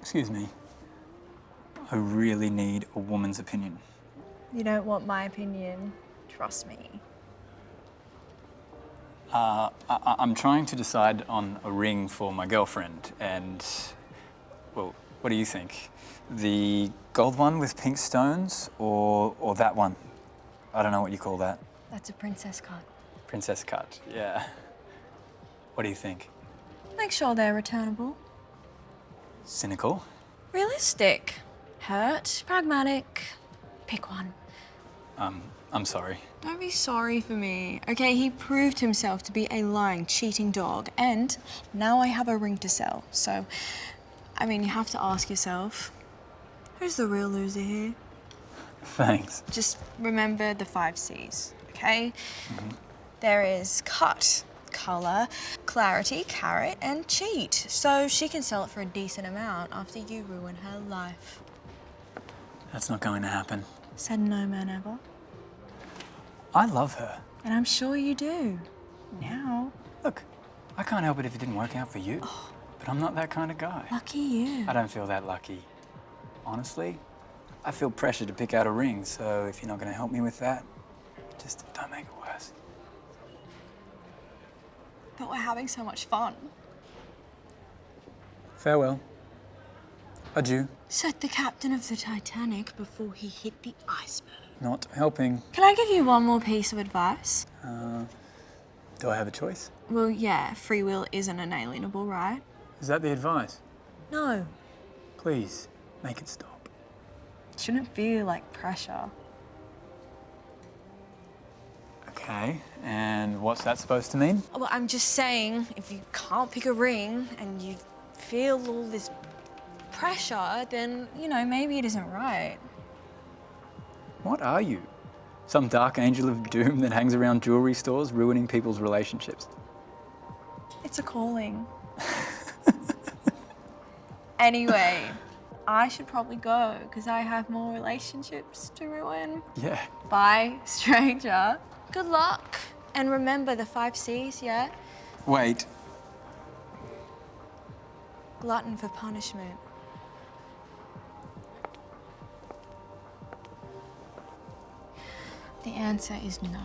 Excuse me. I really need a woman's opinion. You don't want my opinion. Trust me. Uh, I- I'm trying to decide on a ring for my girlfriend, and well, what do you think? The gold one with pink stones, or or that one? I don't know what you call that. That's a princess cut. Princess cut. Yeah. What do you think? Make sure they're returnable. Cynical. Realistic. Hurt. Pragmatic. Pick one. Um, I'm sorry. Don't be sorry for me. Okay, he proved himself to be a lying, cheating dog, and now I have a ring to sell. So, I mean, you have to ask yourself, who's the real loser here? Thanks. Just remember the five C's, okay? There is cut, color, clarity, carat, and cheat. So she can sell it for a decent amount after you ruin her life. That's not going to happen. Said no man ever. I love her. And I'm sure you do. Now. Look, I can't help it if it didn't work out for you. But I'm not that kind of guy. Lucky you. I don't feel that lucky. Honestly, I feel pressure to pick out a ring, so if you're not going to help me with that, just don't make it But we're having so much fun. Farewell. Adieu. Said the captain of the Titanic before he hit the iceberg. Not helping. Can I give you one more piece of advice? Uh, do I have a choice? Well, yeah, free will isn't inalienable, right? Is that the advice? No. Please, make it stop. Shouldn't feel like pressure. Okay, and what's that supposed to mean? Well, I'm just saying, if you can't pick a ring and you feel all this pressure, then, you know, maybe it isn't right. What are you? Some dark angel of doom that hangs around jewelry stores ruining people's relationships? It's a calling. anyway, I should probably go because I have more relationships to ruin. Yeah. Bye, stranger. Good luck. And remember the five C's, yeah? Wait, Glutton for punishment. The answer is no.